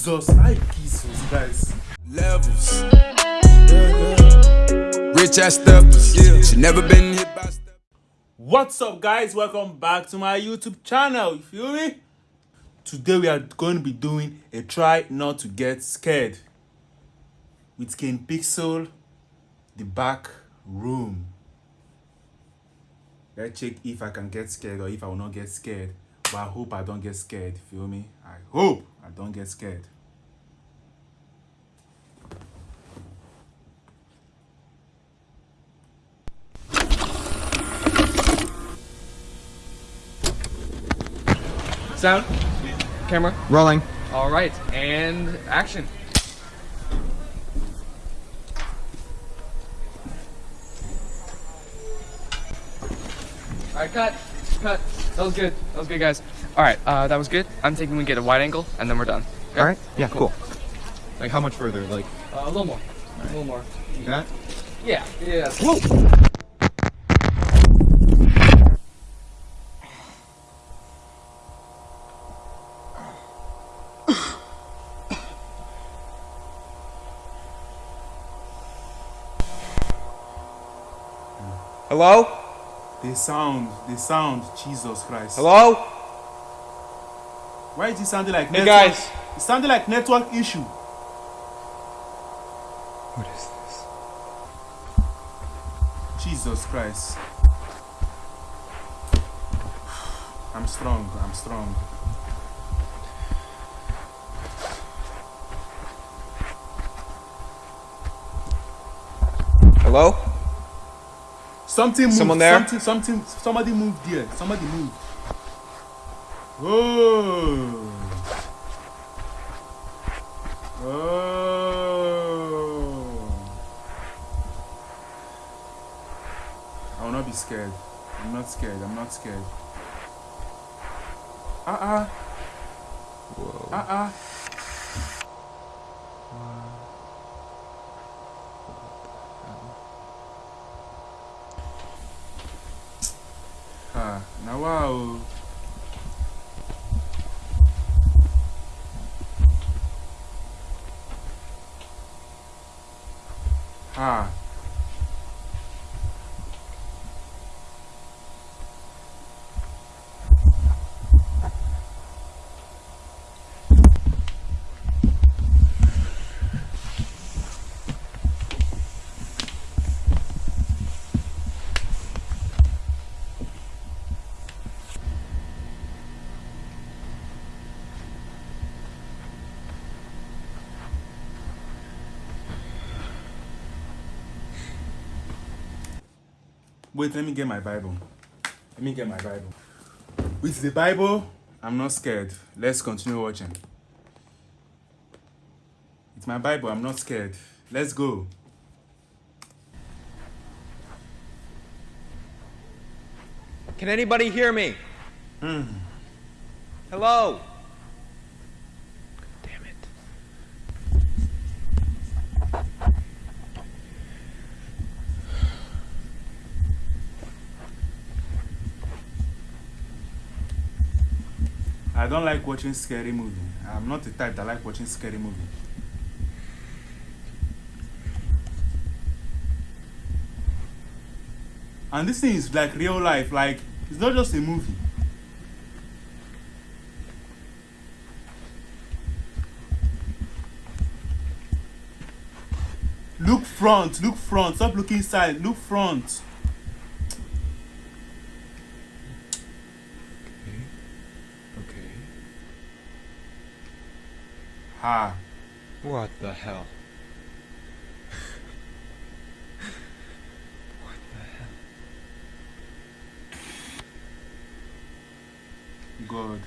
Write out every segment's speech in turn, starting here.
Jesus, I Jesus Christ. levels. Rich ass steppers. Yeah. She never been hit by steppers. What's up, guys? Welcome back to my YouTube channel. You feel me? Today we are going to be doing a try not to get scared with King Pixel, the back room. Let's check if I can get scared or if I will not get scared. But I hope I don't get scared. Feel me? I hope I don't get scared. Sound, camera, Rolling. all right, and action. All right, cut, cut. That was good. That was good, guys. All right, uh, that was good. I'm thinking we get a wide angle, and then we're done. Okay? All right. Yeah. Cool. Like how much further? Like Uh, a little more. A little more. that? Yeah. Yeah. Hello? The sound, the sound, Jesus Christ. Hello? Why is it sounding like Hey, network? guys. It sounded like network issue. What is this? Jesus Christ. I'm strong, I'm strong. Hello? Something moved. Someone there? Something, something, somebody moved here. Somebody moved. Oh. Oh. I will not be scared. I'm not scared. I'm not scared. Uh uh. Whoa. Uh Ah, na wow. Ah. Wait, let me get my Bible. Let me get my Bible. With the Bible, I'm not scared. Let's continue watching. It's my Bible, I'm not scared. Let's go. Can anybody hear me? Hmm. Hello? I don't like watching scary movie. I'm not the type that like watching scary movie. And this thing is like real life, like it's not just a movie. Look front, look front, stop looking side, look front. Ha. What the hell? God.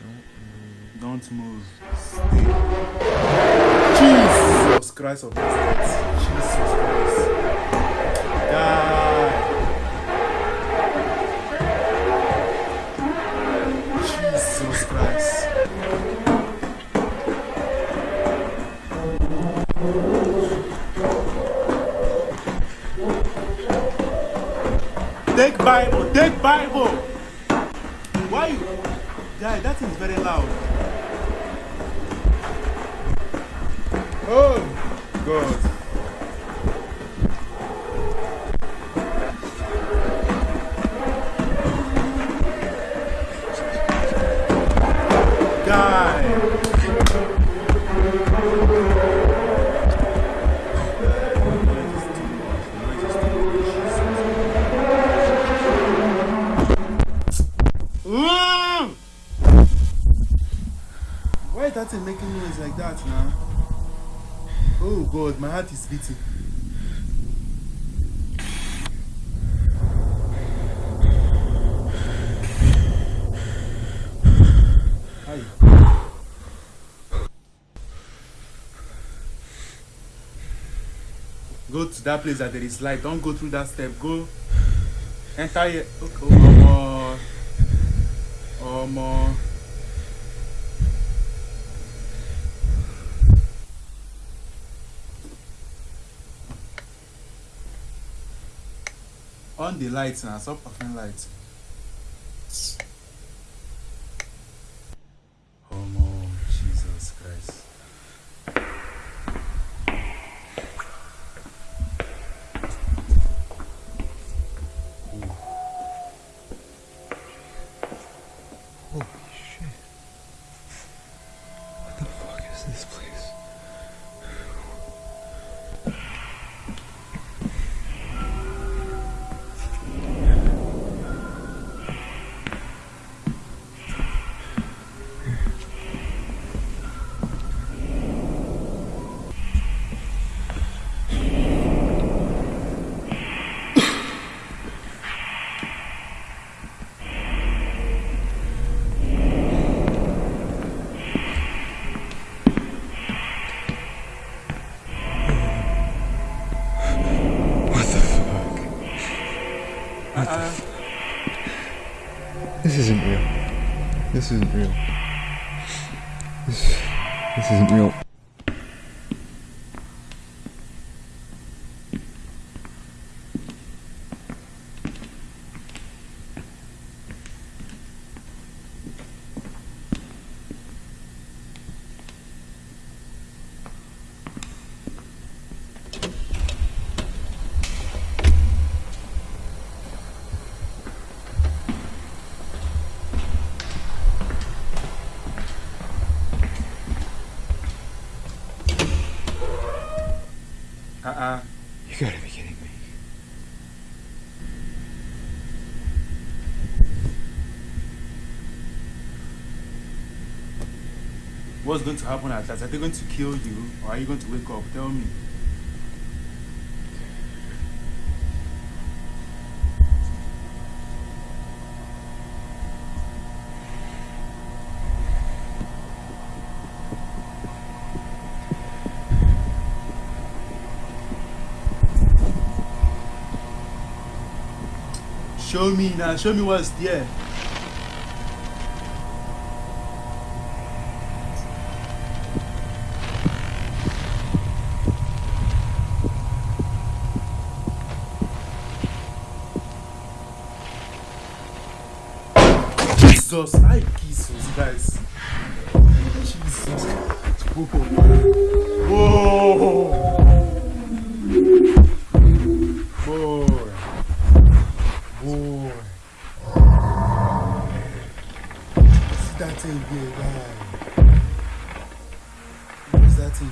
Don't move. Don't move. Stay. Jesus Christ of. Jesus Christ. Die. Take Bible, take Bible. Why you? Guy, that is very loud. Oh, God. Is that thing making noise like that now? Oh god, my heart is beating. Go to that place that there is light. Don't go through that step. Go. Enter here. Okay. Oh, Omo. On the lights now, stop offering lights. The f- This isn't real. This isn't real. This, this isn't real. Uh-uh. You gotta be kidding me. What's going to happen at last? Are they going to kill you or are you going to wake up? Tell me. Show me now, show me what's there. Jesus, I Jesus, guys. Jesus. Whoa. Boy. Thing. What's that thing?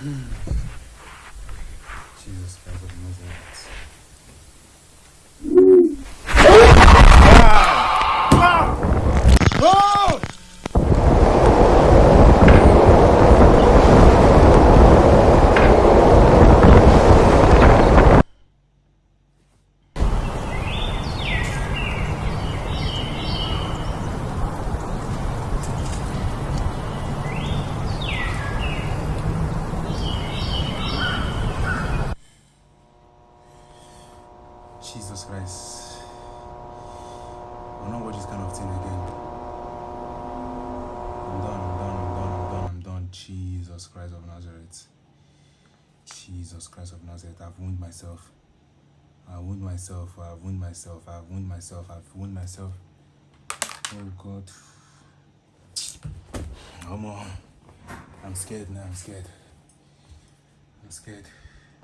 Hmm. Jesus Christ of Nazareth. Ah! Ah! Oh! Jesus Christ. I'm not watch this kind of thing again. I'm done, I'm done, I'm done, I'm done, I'm done. Jesus Christ of Nazareth. Jesus Christ of Nazareth. I've wounded myself. I wound myself. I wound myself. I wound myself. I've wound myself. Oh God. Come on. I'm scared now. I'm scared. I'm scared.